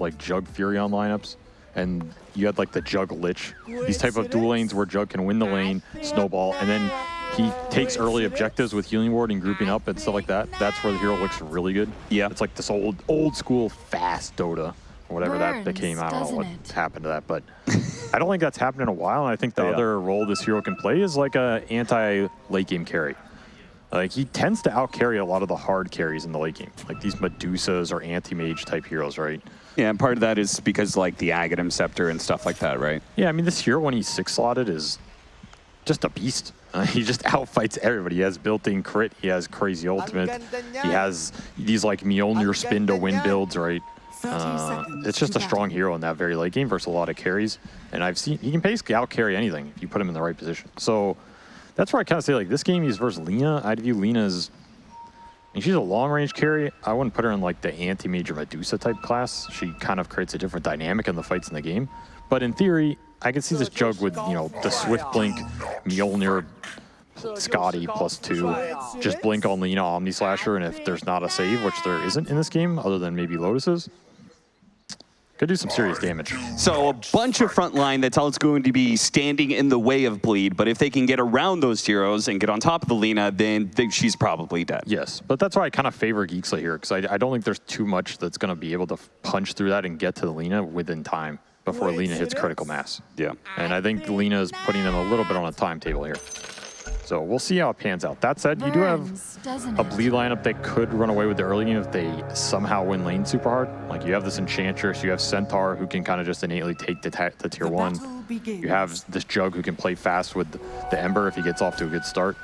like Jug Furion lineups, and you had like the Jug Lich. These type of dual lanes where Jug can win the lane, snowball, and then he takes early objectives with Healing Ward and grouping up and stuff like that. That's where the hero looks really good. Yeah. It's like this old old school fast Dota or whatever that became. I don't know what it? happened to that, but I don't think that's happened in a while. And I think the Yeah. other role this hero can play is like a anti late game carry. Like he tends to out carry a lot of the hard carries in the late game, like these Medusas or anti mage type heroes, right? Yeah, and part of that is because like the Aghanim Scepter and stuff like that, right? Yeah, I mean this hero when he's six slotted is just a beast. Uh, he just outfights everybody. He has built-in crit. He has crazy ultimate. He has these like Mjolnir spin to win builds, right? Uh, it's just a strong hero in that very late game versus a lot of carries. And I've seen he can basically out carry anything if you put him in the right position. So that's where I kind of say like this game he's versus Lina. I'd view Lina mean, she's a long range carry. I wouldn't put her in like the anti major Medusa type class. She kind of creates a different dynamic in the fights in the game. But in theory, I can see this jug with you know the Swift Blink, Mjolnir, Skadi plus two, just blink on Lina Omni Slasher, and if there's not a save, which there isn't in this game, other than maybe Lotus's, could do some serious damage. So a bunch of front line that's all it's going to be standing in the way of Bleed, but if they can get around those heroes and get on top of the Lina, then th- she's probably dead. Yes, but that's why I kind of favor Geek Slate here, because I, I don't think there's too much that's going to be able to punch through that and get to the Lina within time before Lina hits critical mass. Yeah. And I think Lina is putting them a little bit on a timetable here. So we'll see how it pans out. That said, you do have a bleed lineup that could run away with the early game if they somehow win lane super hard. Like you have this Enchantress, you have Centaur who can kind of just innately take the, the tier one. You have this Jug who can play fast with the Ember if he gets off to a good start.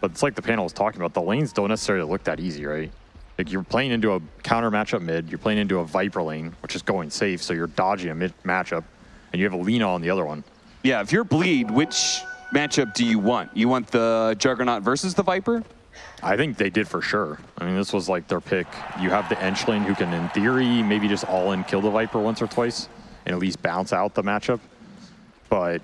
But it's like the panel was talking about, the lanes don't necessarily look that easy, right? Like you're playing into a counter matchup mid, you're playing into a Viper lane, which is going safe, so you're dodging a mid matchup, and you have a Lina on the other one. Yeah, if you're Bleed, which matchup do you want? You want the Juggernaut versus the Viper? I think they did for sure. I mean, this was like their pick. You have the Enchling who can, in theory, maybe just all in kill the Viper once or twice and at least bounce out the matchup. But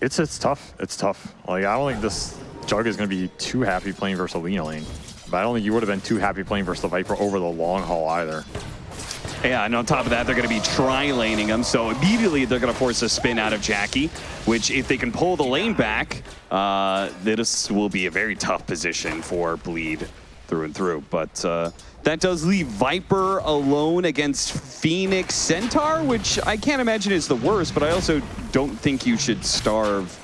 it's it's tough. It's tough. Like I don't think this Jug is going to be too happy playing versus a Lina lane. But I don't think you would have been too happy playing versus the Viper over the long haul either. Yeah, and on top of that, they're going to be tri-laning him, so immediately they're going to force a spin out of Jackie, which if they can pull the lane back, uh, this will be a very tough position for Bleed through and through. But uh, that does leave Viper alone against Phoenix Centaur, which I can't imagine is the worst, but I also don't think you should starve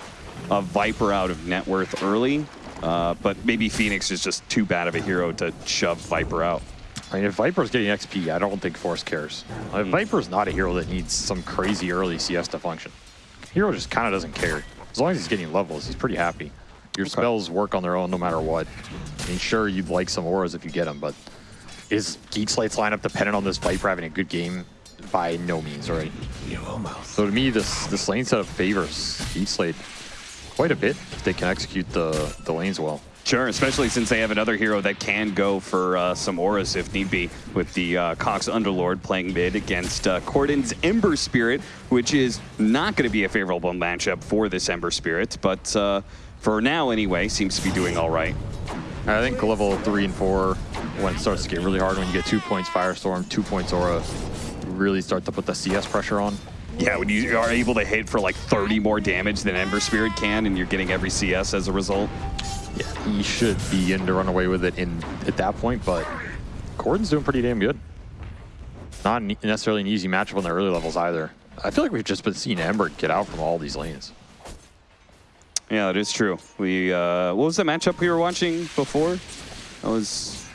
a Viper out of net worth early. Uh, but maybe Phoenix is just too bad of a hero to shove Viper out. I mean, if Viper's getting XP, I don't think Force cares. Like, Viper's not a hero that needs some crazy early CS to function. Hero just kind of doesn't care. As long as he's getting levels, he's pretty happy. Your spells work on their own no matter what. I mean, sure, you'd like some auras if you get them, but is Geek Slate's lineup dependent on this Viper having a good game? By no means, right? So to me, this this lane setup favors Geek Slate quite a bit if they can execute the, the lanes well. Sure, especially since they have another hero that can go for uh, some auras if need be, with the uh, Cox Underlord playing mid against uh, Corden's Ember Spirit, which is not going to be a favorable matchup for this Ember Spirit, but uh, for now anyway, seems to be doing all right. I think level three and four, when it starts to get really hard, when you get two points Firestorm, two points Aura, really start to put the CS pressure on. Yeah, when you are able to hit for like 30 more damage than Ember Spirit can, and you're getting every CS as a result. Yeah, he should be in to run away with it in at that point, but Corden's doing pretty damn good. Not necessarily an easy matchup on the early levels either. I feel like we've just been seeing Ember get out from all these lanes. Yeah, that is true. We uh, what was the matchup we were watching before? That was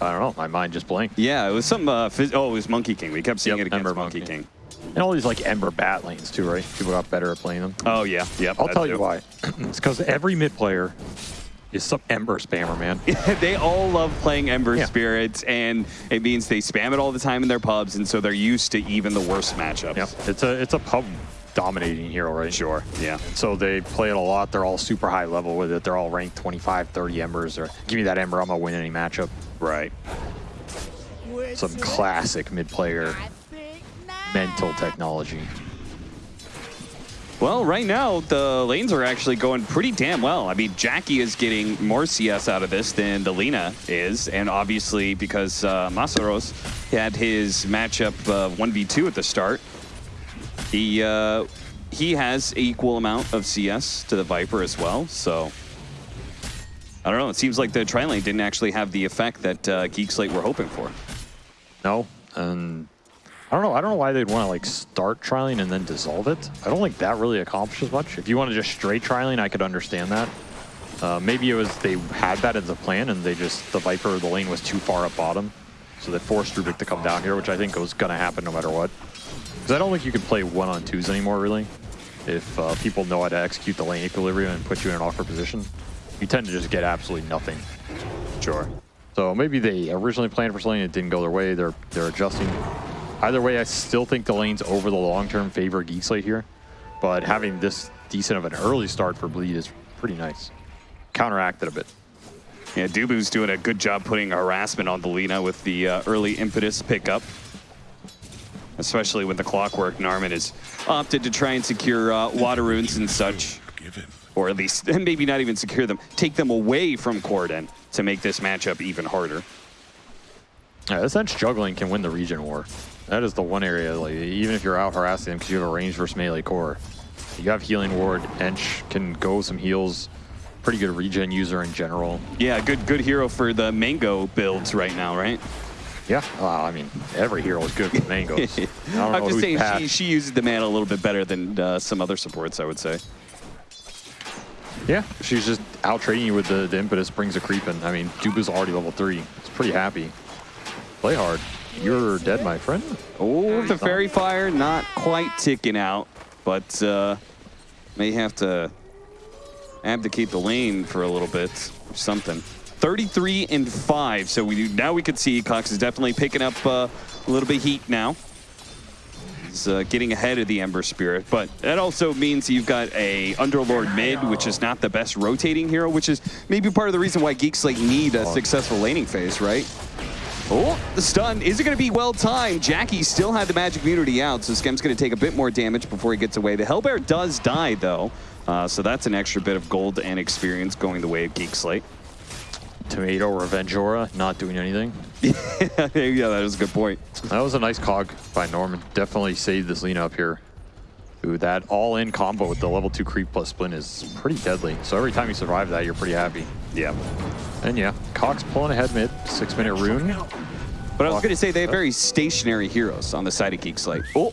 I don't know, my mind just blanked. yeah, it was some uh, oh, it was Monkey King. We kept seeing Yep, it against Ember Monkey, Monkey. King. And all these like Ember bat lanes too, right? People got better at playing them. Oh yeah, yeah. I'll tell you why. it's because every mid player is some Ember spammer, man. they all love playing Ember Yeah. Spirits, and it means they spam it all the time in their pubs, and so they're used to even the worst matchups. Yep. It's a it's a pub dominating hero, right? Sure. Yeah. So they play it a lot. They're all super high level with it. They're all ranked 25, 30 embers. Or give me that ember, I'm gonna win any matchup. Right. Some classic mid player mental technology. Well, right now, the lanes are actually going pretty damn well. I mean, Jackie is getting more CS out of this than the Lina is. And obviously, because uh, Masaros had his matchup uh, 1v2 at the start, he, uh, he has equal amount of CS to the Viper as well. So, I don't know. It seems like the tri-lane didn't actually have the effect that uh, Geek Slate were hoping for. No, and I don't know. I don't know why they'd want to like start trialing and then dissolve it. I don't think that really accomplishes much. If you want to just straight trialing, I could understand that. Uh, maybe it was they had that as a plan and they just the Viper the lane was too far up bottom, so they forced Rubik to come down here, which I think was going to happen no matter what. Because I don't think you can play one on twos anymore really. If uh, people know how to execute the lane equilibrium and put you in an awkward position, you tend to just get absolutely nothing. Sure. So maybe they originally planned for something it didn't go their way. They're they're adjusting. Either way, I still think the lanes over the long term favor Geek Slate here. But having this decent of an early start for Bleed is pretty nice. Counteracted a bit. Yeah, Dubu's doing a good job putting harassment on the Lina with the uh, early impetus pickup. Especially when the clockwork Narman has opted to try and secure uh, water runes and such. Or at least, and maybe not even secure them, take them away from Corden to make this matchup even harder. Yeah, this Ench juggling can win the regen war. That is the one area, like even if you're out harassing them because you have a range versus melee core. You have healing ward, Ench can go some heals, pretty good regen user in general. Yeah, good good hero for the Mango builds right now, right? Yeah, well, I mean, every hero is good with mangoes. I don't I'm just saying she, she uses the mana a little bit better than uh, some other supports, I would say. Yeah, she's just out trading you with the, the impetus, brings a creep in. I mean, Dubu's already level three. It's pretty happy. Play hard. You're dead, my friend. Oh, the. Faerie Fire not quite ticking out, but uh, may have to abdicate the lane for a little bit or something. 33 and 5, so we do, now we could see Cox is definitely picking up uh, a little bit of heat now. He's uh, getting ahead of the Ember Spirit, but that also means you've got a Underlord mid, which is not the best rotating hero, which is maybe part of the reason why Geek Slate need a successful laning phase, right? Oh, the stun. Is it going to be well timed? Jackie still had the magic immunity out, so Skem's going to take a bit more damage before he gets away. The Hellbear does die, though, uh, so that's an extra bit of gold and experience going the way of Geek Slate. Tomato Revenge Aura, not doing anything. yeah, that is a good point. That was a nice cog by Norman. Definitely saved this lean up here. Ooh, that all-in combo with the level 2 creep plus splint is pretty deadly. So every time you survive that, you're pretty happy. Yeah. And yeah, Cox pulling ahead mid, six-minute rune. But I was going to say they have very stationary heroes on the side of Geek Slate. Oh,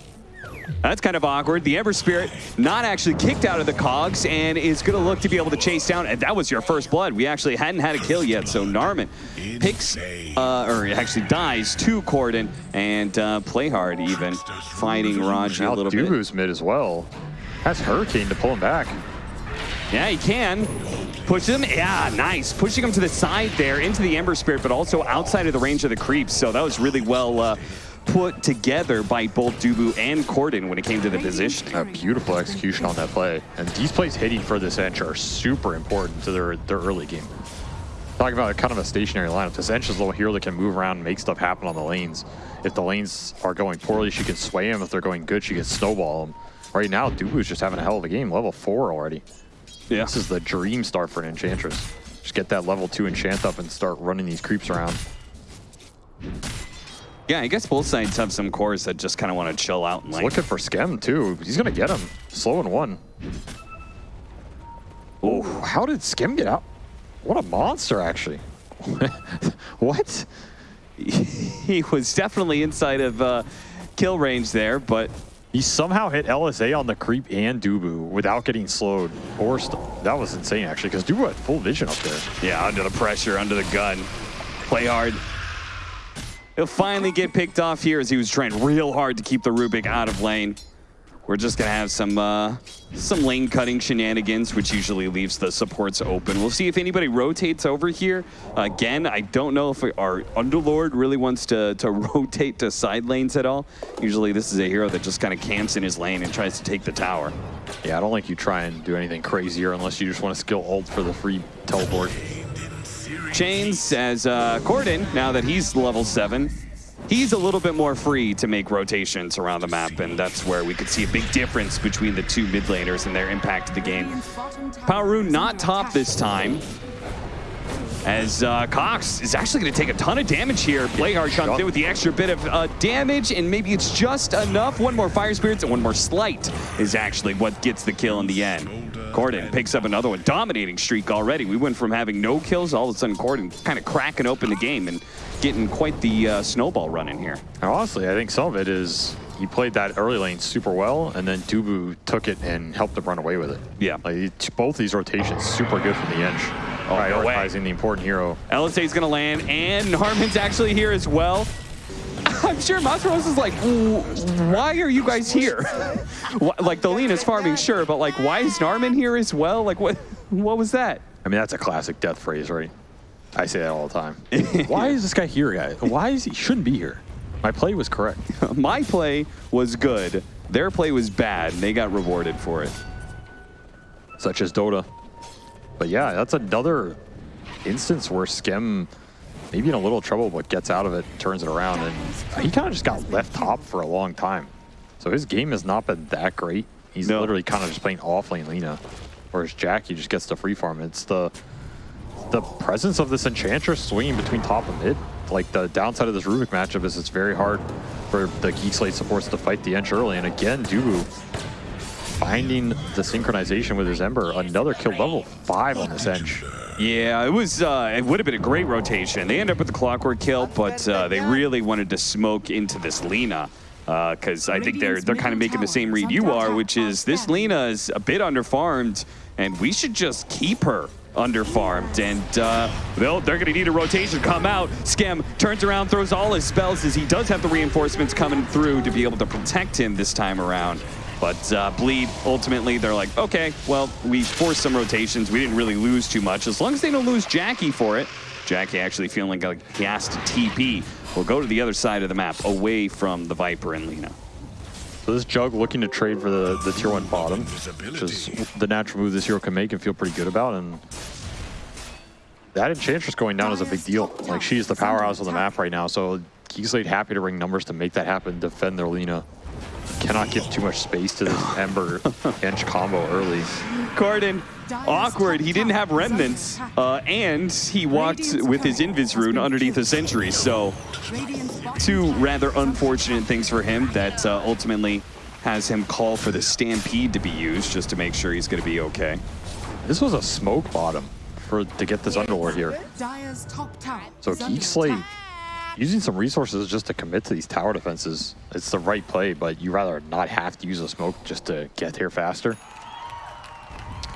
that's kind of awkward. The Ember Spirit not actually kicked out of the cogs and is going to look to be able to chase down. And that was your first blood. We actually hadn't had a kill yet. So Narman picks, uh, or actually dies to Corden and uh, play hard even, fighting Raji a little bit. Dubu's mid as well. That's Hurricane to pull him back. Yeah, he can. Push him. Yeah, nice. Pushing him to the side there into the Ember Spirit, but also outside of the range of the creeps. So that was really well uh, put together by both Dubu and Corden when it came to the position. A beautiful execution on that play. And these plays hitting for this Ench are super important to their, their early game. Talking about kind of a stationary lineup. This Ench is a little hero that can move around and make stuff happen on the lanes. If the lanes are going poorly, she can sway them. If they're going good, she can snowball them. Right now, Dubu's just having a hell of a game. Level 4 already. Yeah. This is the dream start for an Enchantress. Just get that level 2 enchant up and start running these creeps around. Yeah, I guess both sides have some cores that just kind of want to chill out and He's like. looking for Skem, too. He's going to get him. Slow and one. Oh, how did Skem get out? What a monster, actually. what? he was definitely inside of uh, kill range there, but He somehow hit LSA on the creep and Dubu without getting slowed. Or that was insane, actually, because Dubu had full vision up there. yeah, under the pressure, under the gun. Play hard. He'll finally get picked off here as he was trying real hard to keep the Rubik out of lane. We're just gonna have some uh, some lane cutting shenanigans, which usually leaves the supports open. We'll see if anybody rotates over here. Again, I don't know if our Underlord really wants to, to rotate to side lanes at all. Usually this is a hero that just kind of camps in his lane and tries to take the tower. Yeah, I don't think you try and do anything crazier unless you just want to skill ult for the free teleport. Chains as uh, Corden, now that he's level 7, he's a little bit more free to make rotations around the map, and that's where we could see a big difference between the two mid laners and their impact to the game. Power Rune not top this time, as uh, Cox is actually going to take a ton of damage here. Playhard comes in with the extra bit of uh, damage, and maybe it's just enough. One more Fire Spirits and one more Sleight is actually what gets the kill in the end. Corden picks up another one. Dominating streak already. We went from having no kills, all of a sudden Corden kind of cracking open the game and getting quite the uh, snowball running here. Honestly, I think some of it is he played that early lane super well, and then Dubu took it and helped him run away with it. Yeah. Like both these rotations super good from the Ench. Oh, prioritizing the important hero. LSA is going to land, and Harmon's actually here as well. I'm sure Masaros is like, why are you guys here? like, the Lina's farming, sure, but like, why is Narman here as well? Like, what what was that? I mean, that's a classic death phrase, right? I say that all the time. why is this guy here, guys? Why is he shouldn't be here? My play was correct. My play was good. Their play was bad, and they got rewarded for it. Such as Dota. But yeah, that's another instance where Skem maybe in a little trouble, but gets out of it, turns it around, and he kind of just got left top for a long time. So his game has not been that great. He's no. literally kind of just playing off lane Lina, whereas Jackie just gets the free farm. It's the the presence of this Enchantress swinging between top and mid. Like the downside of this Rubik matchup is it's very hard for the Geek Slate supports to fight the Ench early. And again, Dubu finding the synchronization with his Ember. Another kill level five on this Ench. Yeah, it was. Uh, it would have been a great rotation. They end up with the clockwork kill, but uh, they really wanted to smoke into this Lina because uh, I think they're they're kind of making the same read you are, which is this Lina is a bit underfarmed, and we should just keep her underfarmed. And uh, they're going to need a rotation come out. Skem turns around, throws all his spells as he does have the reinforcements coming through to be able to protect him this time around. But uh, Bleed, ultimately, they're like, okay, well, we forced some rotations. We didn't really lose too much. As long as they don't lose Jackie for it, Jackie actually feeling like he has to TP. We'll go to the other side of the map, away from the Viper and Lina. So this Jug looking to trade for the, the tier 1 bottom, which is the natural move this hero can make and feel pretty good about. And that Enchantress going down is a big deal. Like, she's the powerhouse on the map right now, so Geekslate happy to bring numbers to make that happen, defend their Lina cannot give too much space to this Ember Ench combo early. Corden, awkward. He didn't have remnants, uh, and he walked with his Invis rune underneath a Sentry. So, two rather unfortunate things for him that uh, ultimately has him call for the Stampede to be used just to make sure he's going to be okay. This was a smoke bottom for to get this Underlord here. So Geek Slate using some resources just to commit to these tower defenses, it's the right play, but you rather not have to use a smoke just to get here faster.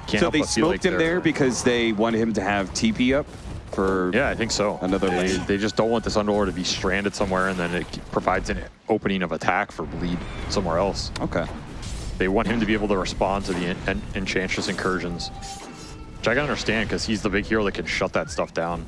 Can't so they smoked like him there because they wanted him to have TP up for Yeah, I think so. Another they, lane. They just don't want this Underlord to be stranded somewhere and then it provides an opening of attack for bleed somewhere else. Okay. They want him to be able to respond to the en en Enchantress incursions. Which I can understand because he's the big hero that can shut that stuff down.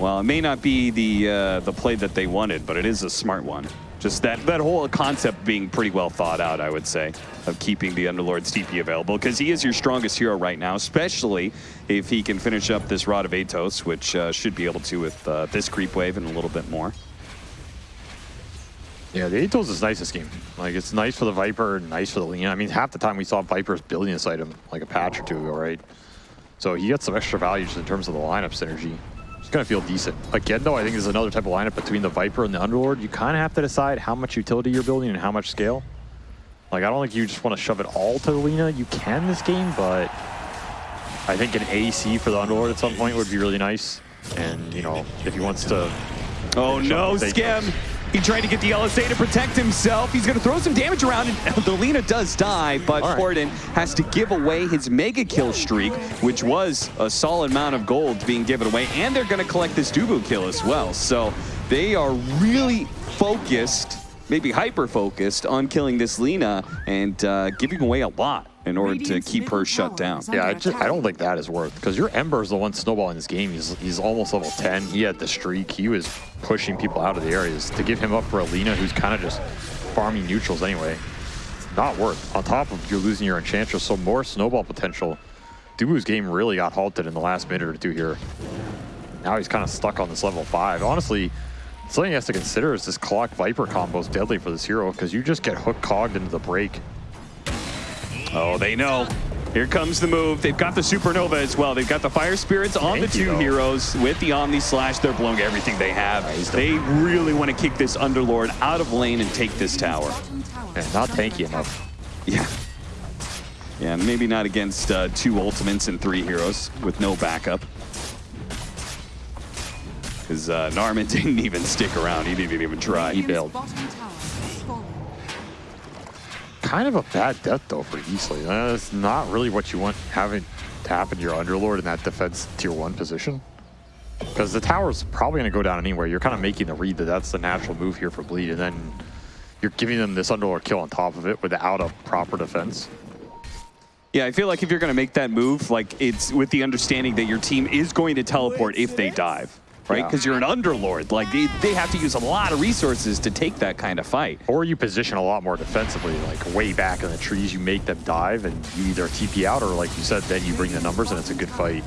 Well, it may not be the uh, the play that they wanted, but it is a smart one. Just that, that whole concept being pretty well thought out, I would say, of keeping the Underlord's TP available, because he is your strongest hero right now, especially if he can finish up this Rod of Atos, which uh, should be able to with uh, this creep wave and a little bit more. Yeah, the Atos is nice this game. Like, it's nice for the Viper, nice for the Lina. I mean, half the time we saw Vipers building this item, like a patch or two ago, right? So he gets some extra value just in terms of the lineup synergy. It's going to feel decent. Again, though, I think there's another type of lineup between the Viper and the Underlord. You kind of have to decide how much utility you're building and how much scale. Like, I don't think you just want to shove it all to the Lina. You can this game, but I think an AC for the Underlord at some point would be really nice. And, you know, if he wants to... Oh, no, Skem! He tried to get the LSA to protect himself. He's going to throw some damage around, and the Lina does die, but right. Has to give away his mega kill streak, which was a solid amount of gold being given away, and they're going to collect this Dubu kill as well. So they are really focused, maybe hyper-focused, on killing this Lina and uh, giving away a lot in order to keep her shut down. Yeah, I, just, I don't think that is worth because your Ember is the one snowballing this game. He's, he's almost level 10. He had the streak. He was pushing people out of the areas. To give him up for a Alina, who's kind of just farming neutrals anyway, not worth. On top of you're losing your Enchantress, so more snowball potential. Dubu's game really got halted in the last minute or two here. Now he's kind of stuck on this level 5. Honestly, Something he has to consider is this Clock Viper combo is deadly for this hero because you just get hook cogged into the break. Oh, they know. Here comes the move. They've got the Supernova as well. They've got the Fire Spirits on Thank the two though. heroes with the Omni Slash. They're blowing everything they have. They really want to kick this Underlord out of lane and take this tower. And not tanky enough. Yeah. Yeah, maybe not against uh, two ultimates and three heroes with no backup. Because uh, Narman didn't even stick around. He didn't even try. He bailed. Kind of a bad death though for Easley. That's not really what you want having to happen to your Underlord in that defense tier one position. Because the tower's probably going to go down anyway. You're kind of making the read that that's the natural move here for Bleed, and then you're giving them this Underlord kill on top of it without a proper defense. Yeah, I feel like if you're going to make that move, like it's with the understanding that your team is going to teleport if they dive, right? Yeah. Because you're an underlord. Like they, they have to use a lot of resources to take that kind of fight. Or you position a lot more defensively, like way back in the trees, you make them dive, and you either TP out or, like you said, then you bring the numbers, and it's a good fight.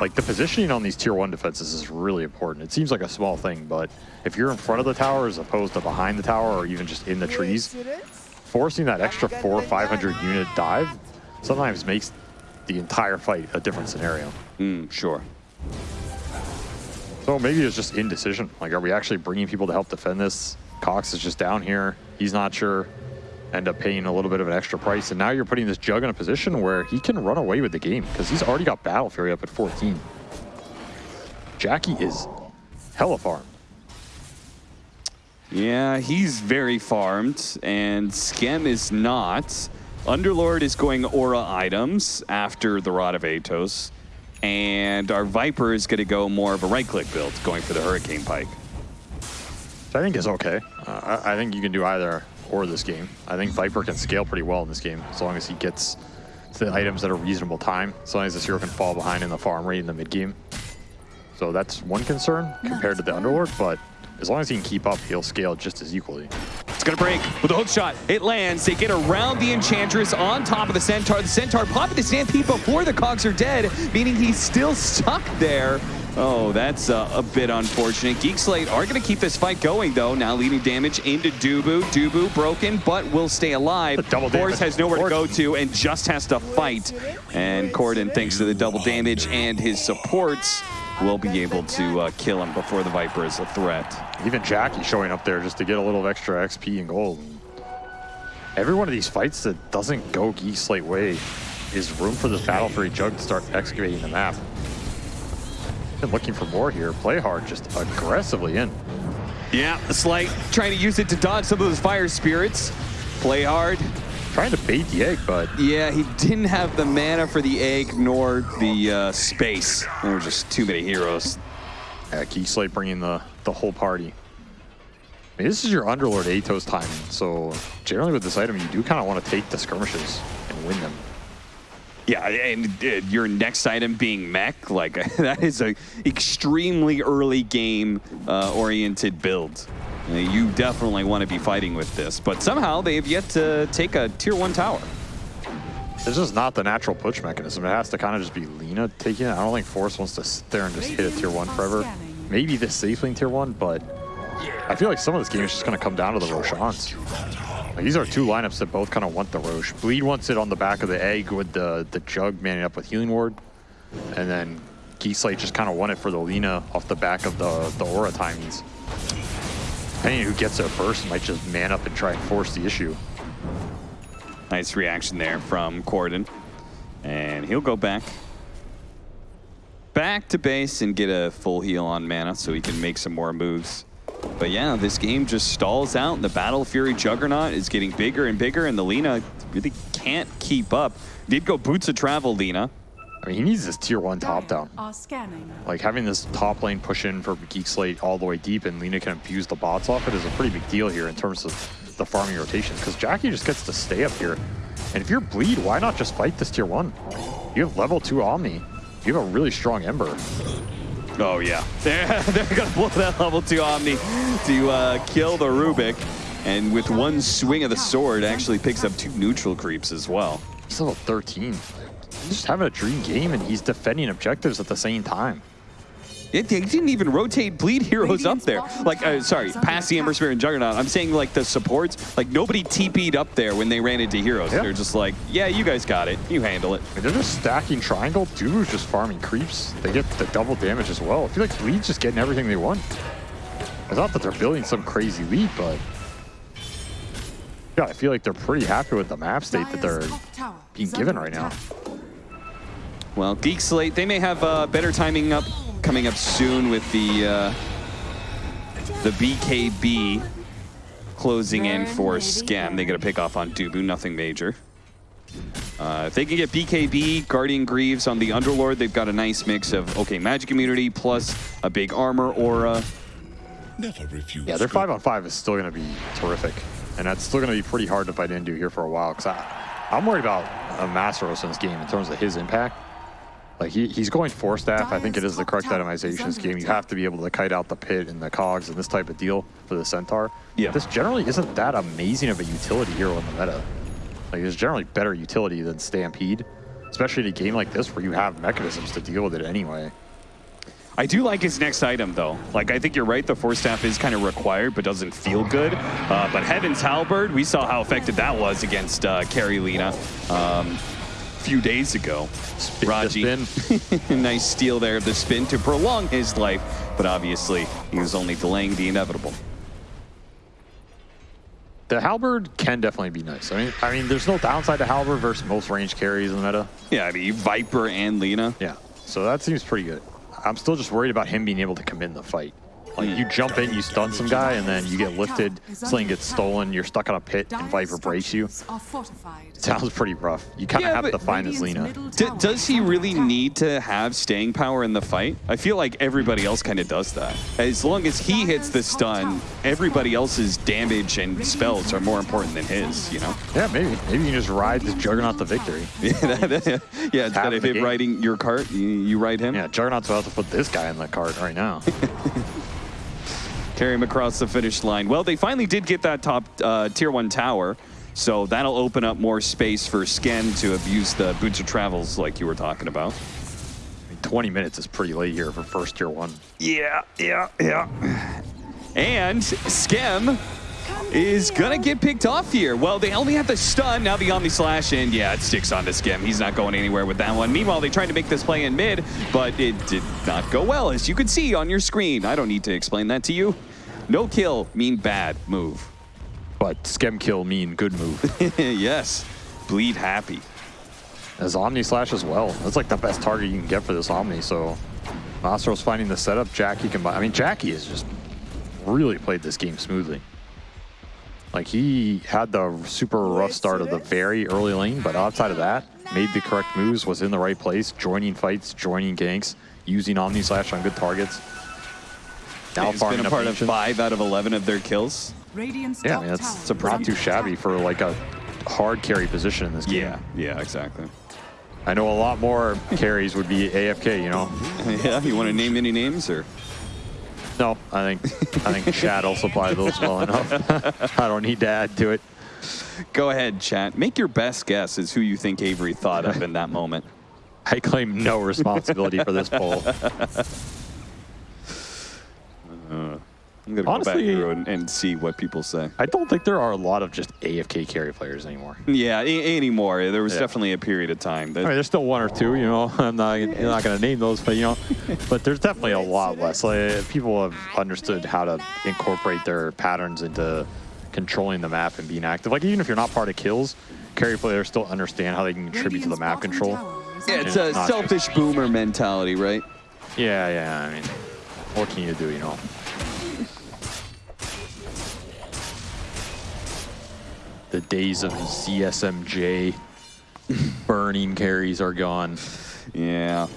Like the positioning on these tier one defenses is really important. It seems like a small thing, but if you're in front of the tower as opposed to behind the tower or even just in the trees, forcing that extra four or 500 unit dive sometimes makes the entire fight a different scenario. Mm, sure. So maybe it's just indecision. Like, are we actually bringing people to help defend this? Cox is just down here. He's not sure. End up paying a little bit of an extra price. And now you're putting this Jug in a position where he can run away with the game because he's already got Battle Fury up at 14. Jackie is hella farm. Yeah, he's very farmed, and Skem is not. Underlord is going aura items after the Rod of Atos, and our Viper is going to go more of a right-click build, going for the Hurricane Pike. I think is okay. Uh, I, I think you can do either or this game. I think Viper can scale pretty well in this game as long as he gets the items at a reasonable time. As long as this hero can fall behind in the farm rate in the mid game. So that's one concern compared to the Underlord, but as long as he can keep up, he'll scale just as equally. It's gonna break with a hook shot. It lands. They get around the Enchantress on top of the Centaur. The Centaur popping the Stampede before the Cogs are dead, meaning he's still stuck there. Oh, that's uh, a bit unfortunate. Geekslate are gonna keep this fight going though. Now leading damage into Dubu. Dubu broken, but will stay alive. The double Force has nowhere to go to and just has to fight. And Corden, thanks to the double damage and his supports, will be able to uh, kill him before the Viper is a threat. Even Jackie showing up there just to get a little extra XP and gold. Every one of these fights that doesn't go Geek Slate way is room for this Battle Fury Jug to start excavating the map. Been looking for more here. Play hard, just aggressively in. Yeah, Sleight trying to use it to dodge some of those fire spirits. Play hard. Trying to bait the egg, but Yeah, he didn't have the mana for the egg nor the uh, space. There were just too many heroes. yeah, Geek Slate bringing the, the whole party. I mean, this is your Underlord Atos timing, so generally with this item, you do kind of want to take the skirmishes and win them. Yeah, and uh, your next item being mech, like that is a extremely early game uh, oriented build. You definitely want to be fighting with this, but somehow they have yet to take a tier one tower. This is not the natural push mechanism. It has to kind of just be Lina taking it. I don't think Force wants to sit there and just hit a tier one forever. Maybe this safe lane tier one, but I feel like some of this game is just going to come down to the Roshans. These are two lineups that both kind of want the Roche. Bleed wants it on the back of the egg with the, the Jug manning up with Healing Ward. And then Geek Slate just kind of won it for the Lina off the back of the, the Aura timings. Depending who gets there first might just man up and try and force the issue. Nice reaction there from Corden. And he'll go back. Back to base and get a full heal on mana so he can make some more moves. But yeah, this game just stalls out. The Battle Fury Juggernaut is getting bigger and bigger, and the Lina really can't keep up. Did go boots of travel, Lina. I mean, he needs this tier one top down. Are scanning. Like having this top lane push in for Geek Slate all the way deep and Lina can abuse the bots off it is a pretty big deal here in terms of the farming rotations because Jackie just gets to stay up here. And if you're bleed, why not just fight this tier one? You have level two Omni. You have a really strong Ember. Oh yeah, they're, they're gonna blow that level two Omni to uh, kill the Rubik. And with one swing of the sword, actually picks up two neutral creeps as well. He's level 13. He's just having a dream game and he's defending objectives at the same time. It, they didn't even rotate bleed heroes up there. Like, uh, sorry, past the Ember Spirit and Juggernaut. I'm saying like the supports, like nobody TP'd up there when they ran into heroes. They're just like, yeah, you guys got it. You handle it. I mean, they're just stacking triangle. Dubu's just farming creeps. They get the double damage as well. I feel like Bleed's just getting everything they want. It's not that they're building some crazy lead, but yeah, I feel like they're pretty happy with the map state that they're being given right now. Well, Geek Slate, they may have uh, better timing up coming up soon with the uh, the BKB closing in for Skem. They got to pick off on Dubu, nothing major. Uh, if they can get BKB, Guardian Greaves on the Underlord, they've got a nice mix of, okay, magic immunity plus a big armor aura. Never refuse. Yeah, their good- five on five is still going to be terrific, and that's still going to be pretty hard to fight into here for a while. Because I'm worried about uh, Masteros in this game in terms of his impact. Like he, he's going force staff. I think it is the correct itemization in this game. You have to be able to kite out the pit and the cogs and this type of deal for the centaur. Yeah. This generally isn't that amazing of a utility hero in the meta. Like there's generally better utility than Stampede, especially in a game like this where you have mechanisms to deal with it anyway. I do like his next item, though. Like, I think you're right, the Force Staff is kind of required, but doesn't feel good. Uh, but Heaven's Halberd, we saw how effective that was against uh, Carrie Lina um, a few days ago. Spin Raji, spin. nice steal there of the spin to prolong his life, but obviously he was only delaying the inevitable. The halberd can definitely be nice. I mean, I mean, there's no downside to halberd versus most range carries in the meta. Yeah, I mean, Viper and Lina. Yeah, so that seems pretty good. I'm still just worried about him being able to come in the fight. Like Hmm. you jump in, you stun some guy, and then you get lifted, sling gets stolen, you're stuck on a pit, and Viper breaks you. Sounds pretty rough. You kind of Yeah, have to find his Lina. Does he really need to have staying power in the fight? I feel like everybody else kind of does that. As long as he hits the stun, everybody else's damage and spells are more important than his, you know? Yeah, maybe. Maybe you can just ride this Juggernaut to victory. yeah, that- yeah, instead half of the him riding your cart, you, you ride him, Yeah, Juggernaut's about to put this guy in the cart right now. carry him across the finish line. Well, they finally did get that top uh, tier one tower, so that'll open up more space for Skem to abuse the boots of travels like you were talking about. I mean, 20 minutes is pretty late here for first tier one. Yeah, yeah, yeah. And Skem is gonna get picked off here. Well, they only have the stun, now the Omni Slash, and yeah, it sticks onto Skem. He's not going anywhere with that one. Meanwhile, they tried to make this play in mid, but it did not go well, as you can see on your screen. I don't need to explain that to you. No kill mean bad move. But Skem kill mean good move. yes, bleed happy. As Omni Slash as well. That's like the best target you can get for this Omni, so Mastro's finding the setup. Jackie can buy. I mean, Jackie has just really played this game smoothly. Like he had the super rough start of the very early lane, but outside of that, made the correct moves, was in the right place, joining fights, joining ganks, using Omni Slash on good targets. Now He's farming been a part of five out of 11 of their kills. Yeah, I mean, that's it's not too shabby for like a hard carry position in this game. Yeah, yeah, exactly. I know a lot more carries would be AFK, you know? yeah, you want to name any names or? No, I think I think Chad will supply those well enough. I don't need to add to it. Go ahead, chat. Make your best guess as who you think Avery thought of in that moment. I claim no responsibility for this poll. Uh, I'm gonna go back through and, and see what people say. I don't think there are a lot of just AFK carry players anymore. Yeah, a- anymore. There was Yeah. definitely a period of time that I mean, there's still one or two, you know. I'm not, you're not going to name those, but you know, but there's definitely a lot less. Like people have understood how to incorporate their patterns into controlling the map and being active. Like even if you're not part of kills, carry players still understand how they can contribute to the map control. yeah, it's a not selfish boomer mentality, right? Yeah, yeah. I mean, what can you do, you know? The days of CSMJ burning carries are gone. Yeah.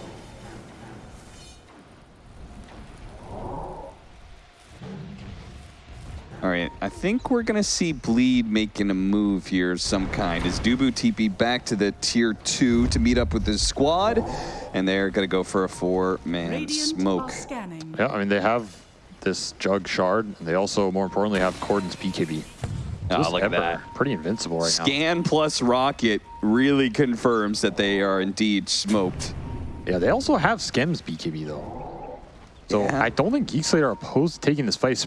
All right, I think we're gonna see Bleed making a move here of some kind. Is Dubu TP back to the tier two to meet up with his squad, and they're gonna go for a four-man smoke. Yeah, I mean, they have this Jug Shard, and they also, more importantly, have Cordon's BKB. Oh, look at that. Pretty invincible right now. Scan plus Rocket really confirms that they are indeed smoked. Yeah, they also have Skem's BKB, though. So Yeah. I don't think Geek Slate are opposed to taking this fight,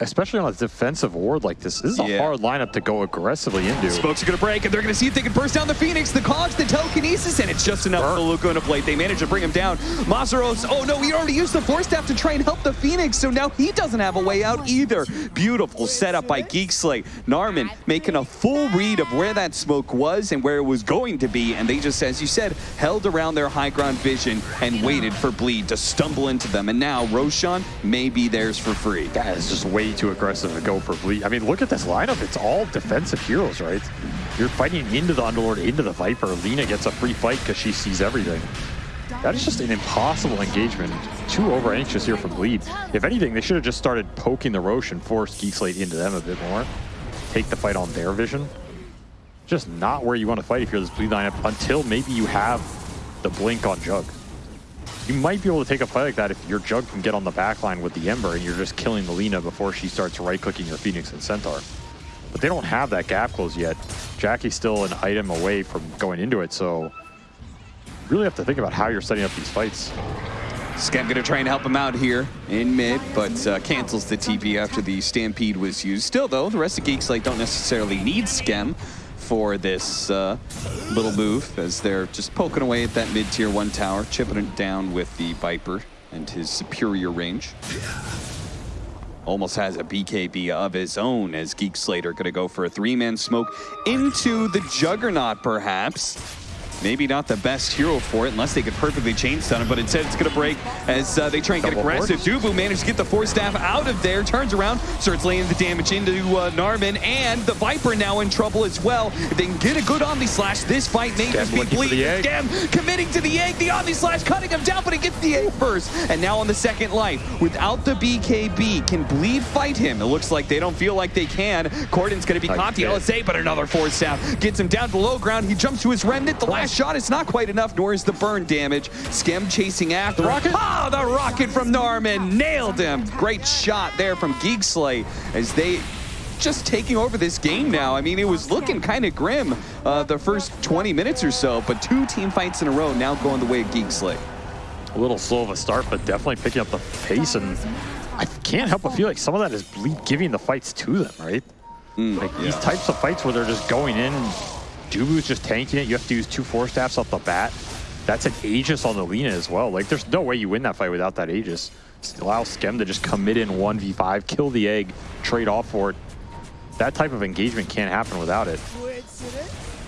especially on a defensive ward like this. This is a Yeah. hard lineup to go aggressively into. Smokes are going to break, and they're going to see if they can burst down the Phoenix, the Cogs, the Telekinesis, and it's just enough for Burn. Lukona Blade. They manage to bring him down. Masaros, oh no, he already used the Force Staff to try and help the Phoenix, so now he doesn't have a way out either. Beautiful setup by Geek Slate. Narman making a full read of where that smoke was and where it was going to be, and they just, as you said, held around their high ground vision and waited for Bleed to stumble into them. And now Roshan may be theirs for free. That is just way too aggressive to go for Bleed. I mean, look at this lineup. It's all defensive heroes, right? You're fighting into the Underlord, into the Viper. Lina gets a free fight because she sees everything. That is just an impossible engagement. Too over anxious here from Bleed. If anything, they should have just started poking the Roche and forced Geek Slate into them a bit more. Take the fight on their vision. Just not where you want to fight if you're this Bleed lineup until maybe you have the blink on Jug. You might be able to take a fight like that if your Jug can get on the back line with the Ember and you're just killing the Lina before she starts right-clicking your Phoenix and Centaur. But they don't have that gap close yet. Jackie's still an item away from going into it, so you really have to think about how you're setting up these fights. Skem gonna try and help him out here in mid, but uh, cancels the TP after the Stampede was used. Still though, the rest of Geeks Slate don't necessarily need Skem for this uh, little move as they're just poking away at that mid tier one tower, chipping it down with the Viper and his superior range. Almost has a BKB of his own as Geek Slater gonna go for a three-man smoke into the Juggernaut perhaps. Maybe not the best hero for it unless they could perfectly chain stun him, but instead it's going to break as uh, they try and get Double aggressive. force. Dubu managed to get the Force Staff out of there, turns around, starts laying the damage into uh, Narman, and the Viper now in trouble as well. If they can get a good Omni Slash, this fight may just be bleeding. egg. Committing to the egg, the Omni Slash cutting him down, but he gets the egg first. And now on the second life, without the BKB, can Bleed fight him? It looks like they don't feel like they can. Cordon's going to be caught the. LSA, but another Force Staff gets him down to low ground. He jumps to his Remnant. The last shot is not quite enough, nor is the burn damage. Skem chasing after. The rocket? Ah, the rocket from Norman nailed him. Great shot there from Geek Slate as they just taking over this game now. I mean, it was looking kind of grim uh, the first 20 minutes or so, but two team fights in a row now going the way of Geek Slate. A little slow of a start, but definitely picking up the pace. And I can't help but feel like some of that is Bleed giving the fights to them, right? like these types of fights where they're just going in, Dubu's just tanking it. You have to use two force staffs off the bat. That's an Aegis on the Lina as well. Like, there's no way you win that fight without that Aegis. Allow Skem to just commit in 1v5, kill the egg, trade off for it. That type of engagement can't happen without it.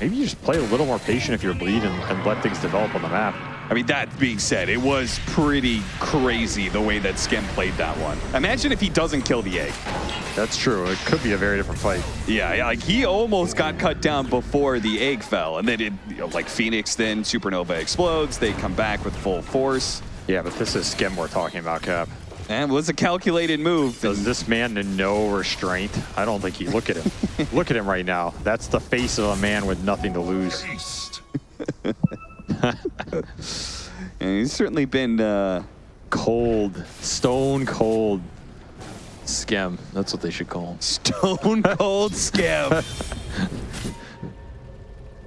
Maybe you just play a little more patient if you're Bleed and, and let things develop on the map. I mean, that being said, it was pretty crazy the way that Skem played that one. Imagine if he doesn't kill the egg. That's true. It could be a very different fight. Yeah, like he almost got cut down before the egg fell, and then it, you know, like Phoenix, then Supernova explodes. They come back with full force, Yeah, but this is Skem we're talking about, Cap. and it was a calculated move. Does this man know restraint? I don't think he. Look at him. look at him right now. That's the face of a man with nothing to lose. And he's certainly been. Uh, Cold, stone cold. Skem. That's what they should call him. Stone cold Skem.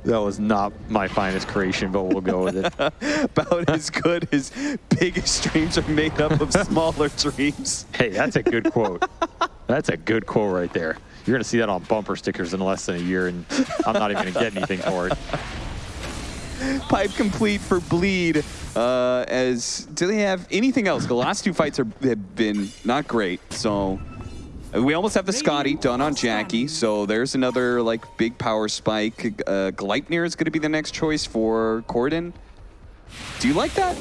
That was not my finest creation, but we'll go with it. About as good as biggest dreams are made up of smaller dreams. Hey, that's a good quote. That's a good quote right there. You're going to see that on bumper stickers in less than a year, and I'm not even going to get anything for it. Pipe complete for Bleed. Uh, as do they have anything else? The last two fights are, have been not great. So uh, we almost have the Skadi done on Jackie. So there's another like big power spike. Uh, Gleipnir is going to be the next choice for Corden. Do you like that?